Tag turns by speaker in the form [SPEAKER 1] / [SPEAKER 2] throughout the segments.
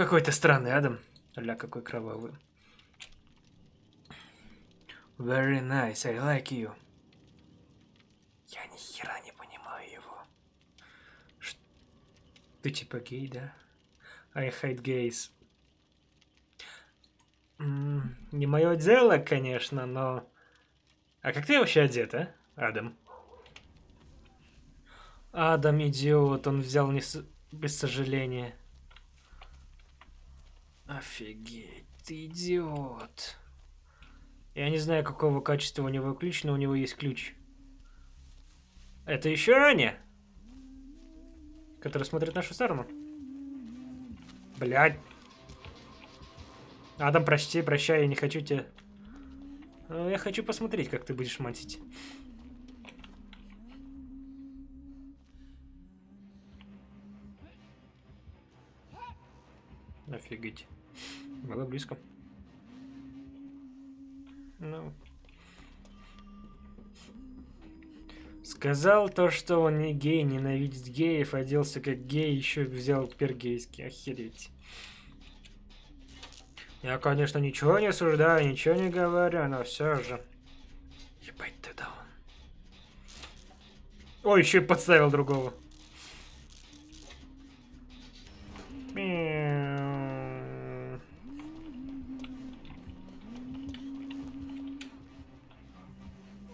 [SPEAKER 1] Какой-то странный Адам. Ля, какой кровавый. Very nice, I like you. Я ни хера не понимаю его. Ш- Ты типа гей, да? I hate gays. М, Не мое дело, конечно, но... А как ты вообще одет, а, Адам? Адам идиот, он взял не с- без сожаления. Офигеть, ты идиот. Я не знаю, какого качества у него ключ, но у него есть ключ. Это еще Аня? Который смотрит в нашу сторону. Блядь. Адам, прости, прощай, я не хочу тебя... Ну, Я хочу посмотреть, как ты будешь мансить. Офигеть. Было близко. Ну. Сказал то, что он не гей, ненавидит геев, оделся как гей, еще взял пергейский. Охереть. Я, конечно, ничего не осуждаю, ничего не говорю, но все же. Ебать ты даун. Ой, еще и подставил другого.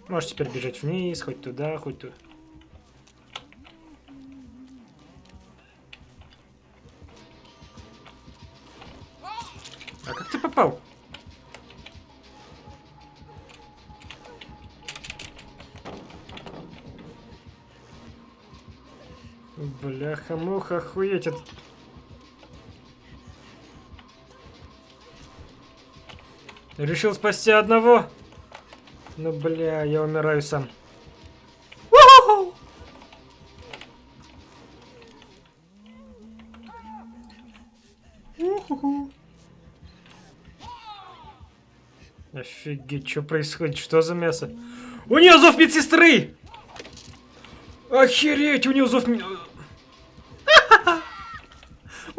[SPEAKER 1] Можешь теперь бежать вниз, хоть туда, хоть туда. А как ты попал? Бляха-муха, охуеть. это- Решил спасти одного? Ну, бля, я умираю сам. Офигеть, что происходит? Что за мясо? У нее зов медсестры! Охереть, у нее зов... У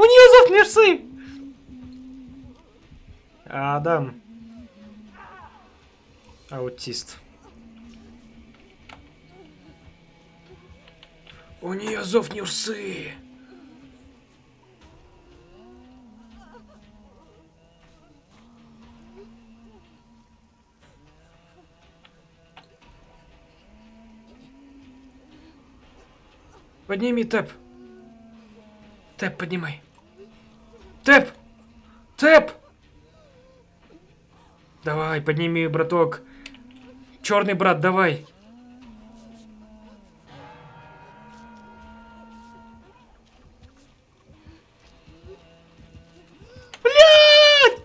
[SPEAKER 1] нее зов мерсы! Адам. Аутист. У нее зов Нюрсы. Подними тэп. Тэп, поднимай. Тэп! Тэп! Давай, подними, браток. Черный брат, давай. Блядь!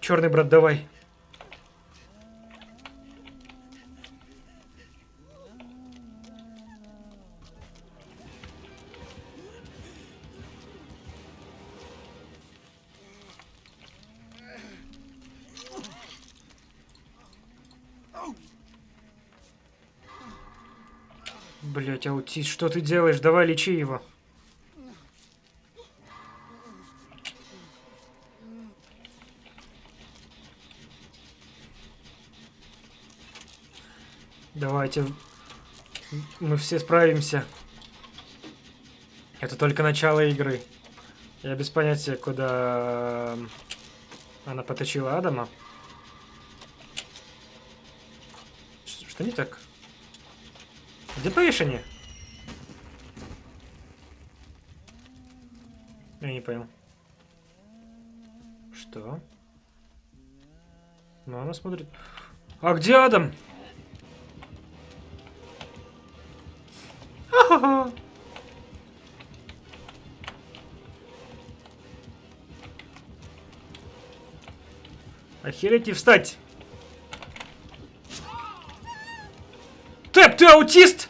[SPEAKER 1] Черный брат, давай. Блять, аутист, что ты делаешь? Давай лечи его. Давайте. Мы все справимся. Это только начало игры. Я без понятия, куда она поточила Адама. Что не так? Где повешение? Я не понял. Что? Ну, она смотрит. А где Адам? Ха-ха-ха. Охереть и встать! Тэп, ты аутист?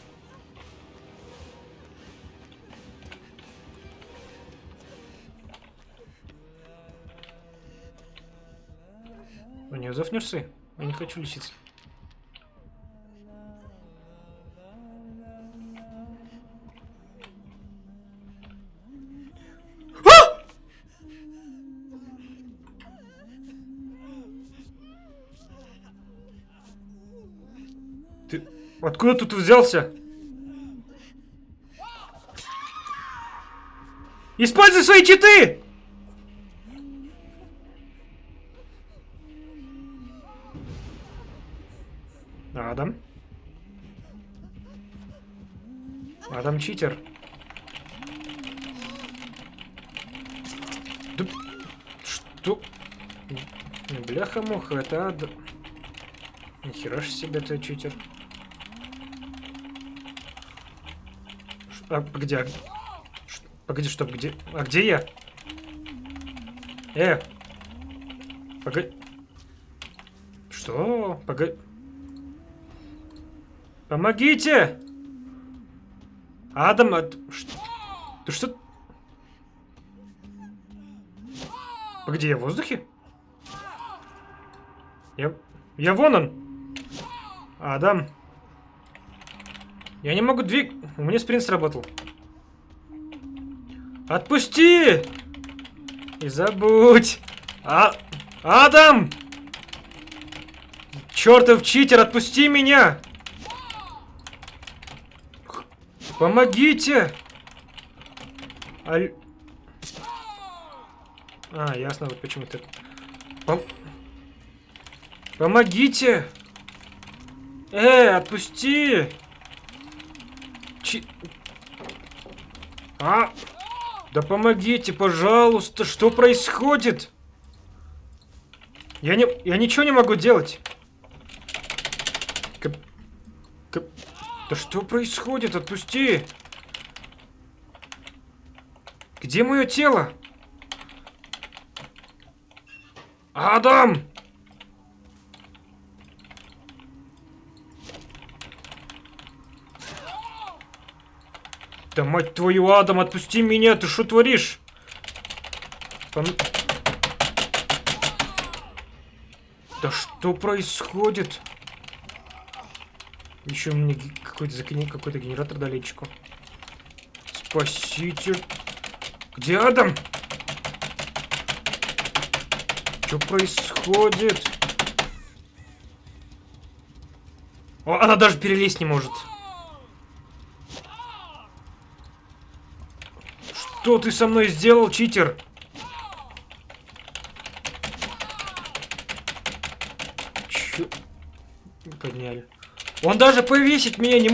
[SPEAKER 1] У нее зов Нюрсы. Я не хочу лечиться. А! Ты откуда тут взялся? Используй свои читы! Адам читер. Да... Что? Бляха-муха, это Адам. Нихера ж себе ты читер. А, где? Погоди, что, где? А где я? Э! Погоди. Что? Погоди. Помогите! Адам, а ты что? Погоди, я в воздухе? Я, я вон он. Адам. Я не могу двиг... У меня спринт сработал. Отпусти! И забудь. А... Адам! Чертов читер, отпусти меня! Помогите! Аль... А, ясно, вот почему ты... Пом... Помогите! Э, отпусти! Чи... А! Да помогите, пожалуйста! Что происходит? Я не... Я ничего не могу делать! Кап... Кап... Да что происходит? Отпусти! Где мое тело? Адам! Да мать твою, Адам, отпусти меня, ты что творишь? Пом- Да что происходит? Еще мне какой-то закини- какой-то генератор далечку. Спаситель. Где Адам? Что происходит? О, она даже перелезть не может. Что ты со мной сделал, читер? Он даже повесить меня не...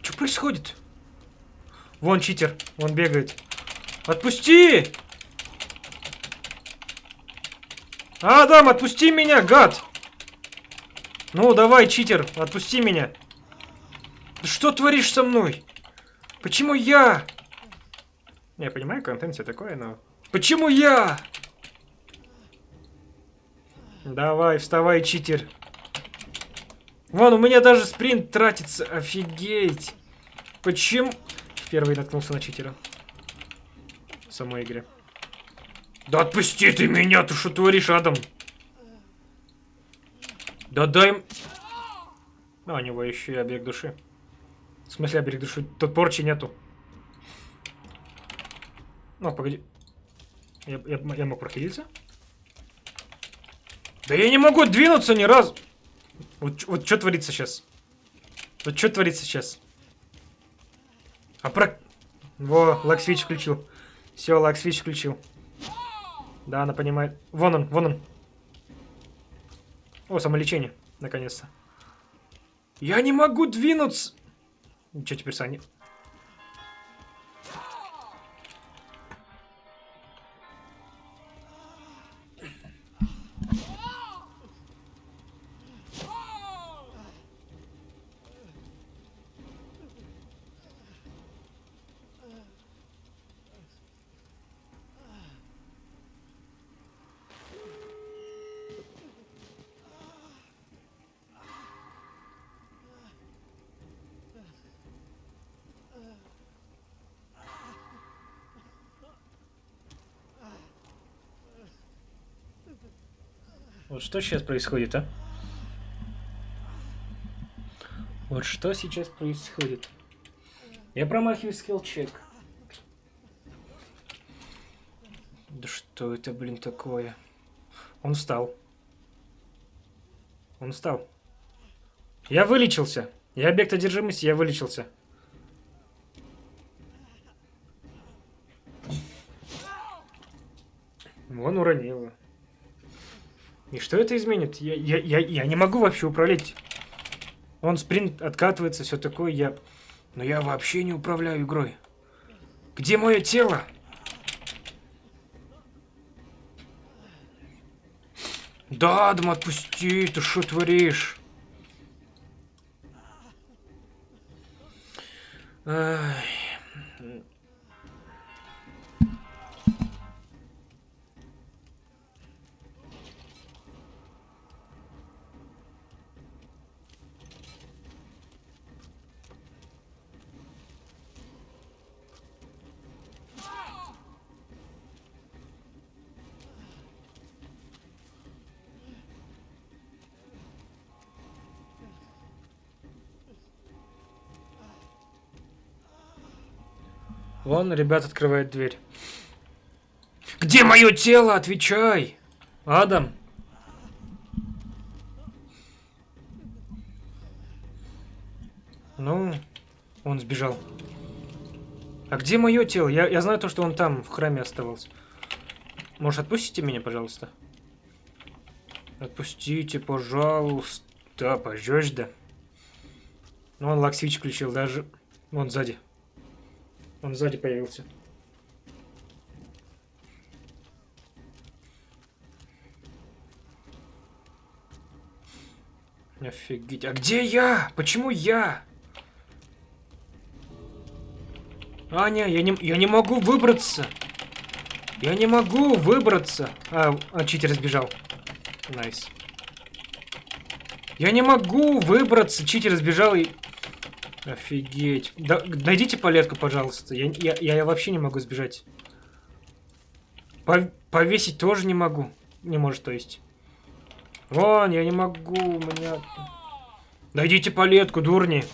[SPEAKER 1] Что происходит? Вон читер, он бегает. Отпусти! Адам, отпусти меня, гад! Ну, давай, читер, отпусти меня. Что творишь со мной? Почему я? Я понимаю, контент все такое, но... Почему я? Давай, вставай, читер. Вон, у меня даже спринт тратится. Офигеть. Почему... Первый наткнулся на читера. В самой игре. Да отпусти ты меня, ты что творишь, Адам? Да дай... А, у него еще и объект души. В смысле объект души? Тут порчи нету. Ну, погоди. Я, я, я мог прохилиться? Да я не могу двинуться ни разу. Вот, вот что творится сейчас? Вот что творится сейчас? А про... Во, лаксвич включил. Все, лаксвич включил. Да, она понимает. Вон он, вон он. О, самолечение, наконец-то. Я не могу двинуться. Что теперь, Саня? Вот что сейчас происходит, а? Вот что сейчас происходит? Я промахиваю скилл-чек. Да что это, блин, такое? Он встал. Он встал. Я вылечился. Я объект одержимости, я вылечился. Он уронил. И что это изменит? Я, я, я, я не могу вообще управлять. Он спринт откатывается, все такое. Я... Но я вообще не управляю игрой. Где мое тело? Да, Адам, отпусти, ты что творишь? Ай. Вон, ребят, открывает дверь. Где мое тело? Отвечай! Адам. Ну, он сбежал. А где мое тело? Я, я знаю то, что он там, в храме оставался. Может, отпустите меня, пожалуйста? Отпустите, пожалуйста. Пожжешь, да. Ну, он лаксвич включил даже. Вон сзади. Он сзади появился. Офигеть. А где я? Почему я? Аня, я не, я не могу выбраться. Я не могу выбраться. А, а читер сбежал. Nice. Я не могу выбраться. Читер сбежал и... Офигеть. Да, найдите палетку, пожалуйста. Я, я, я вообще не могу сбежать. повесить тоже не могу. Не может, то есть. Вон, я не могу, у меня... Найдите палетку, дурни.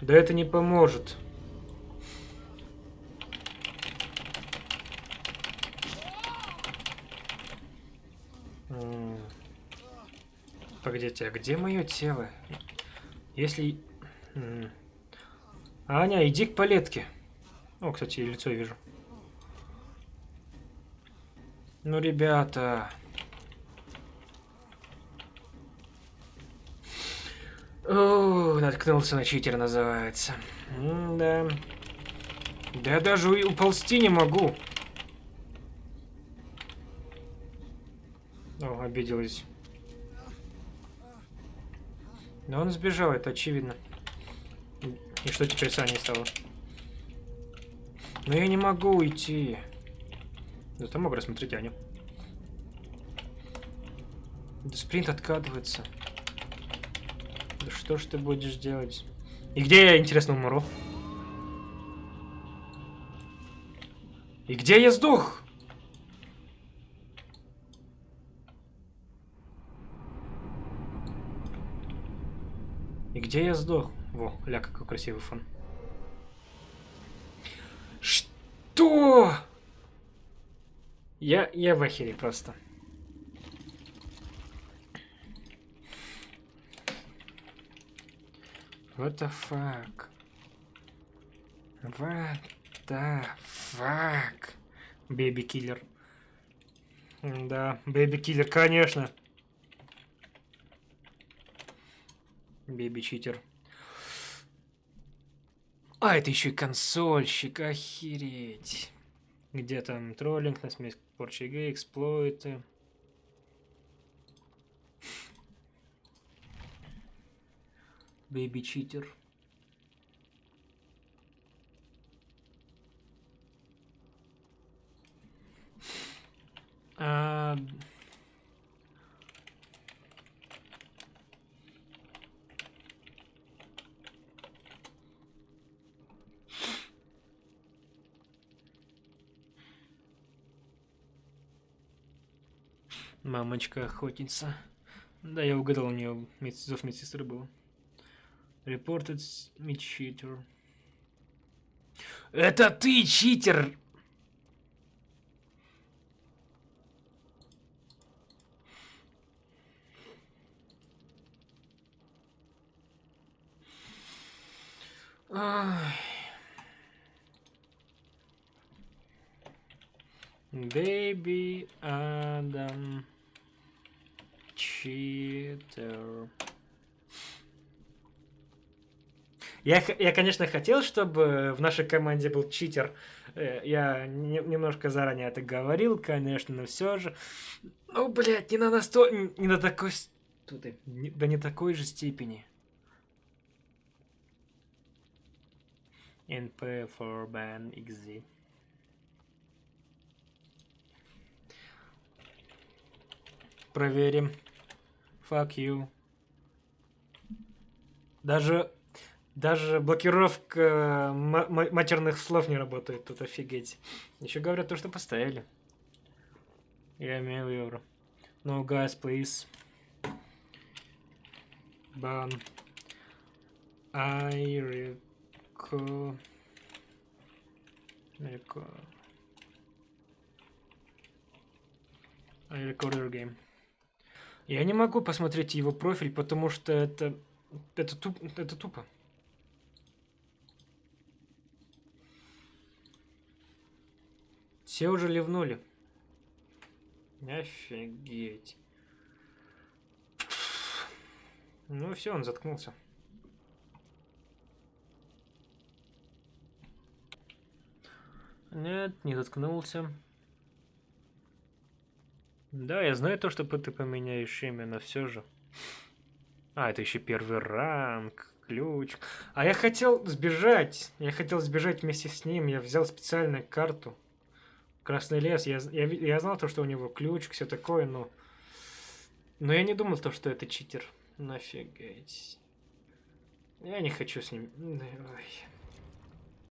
[SPEAKER 1] Да это не поможет. Погодите, а где мое тело? Если Аня, иди к палетке. О, кстати, лицо вижу. Ну, ребята. О, наткнулся на читер, называется. М да. Да я даже уползти не могу. О, обиделась. Но он сбежал, это очевидно. И что теперь с Аней стало? Но я не могу уйти. Зато могу рассмотреть Аню. Да спринт откатывается. Да что ж ты будешь делать? И где я, интересно, умру? И где я сдох? И где я сдох? Во, ля, какой красивый фон. Что? Я, я в ахере просто. What the fuck? What the fuck? Baby killer. Да, baby killer, конечно. Baby cheater. А, это еще и консольщик, охереть. Где там троллинг, насмесь порча игры, эксплойты. Бэйби читер. А... Мамочка охотница. Да, я угадал, у нее зов медсестры был. Reported me cheater. Это ты, читер! Baby Адам Читер. Я, я, конечно, хотел, чтобы в нашей команде был читер. Э, я не, немножко заранее это говорил, конечно, но все же. Ну, блядь, не на насто... не на такой... Тут, не, да не такой же степени. NP for ban XZ. Проверим. Fuck you. Даже, даже блокировка матерных слов не работает. Тут офигеть. Еще говорят то, что поставили. Я имею евро. No, guys, please. Ban. I Ко... Ко... Recorder Game. Я не могу посмотреть его профиль, потому что это... Это, туп... это тупо. Все уже ливнули. Офигеть. Ну все, он заткнулся. Нет, не заткнулся. Да, я знаю то, что ты поменяешь имя, но все же. А, это еще первый ранг, ключ. А я хотел сбежать. Я хотел сбежать вместе с ним. Я взял специальную карту. Красный лес. Я, я, я знал то, что у него ключ, все такое, но... Но я не думал то, что это читер. Нафигать. Я не хочу с ним... Ой.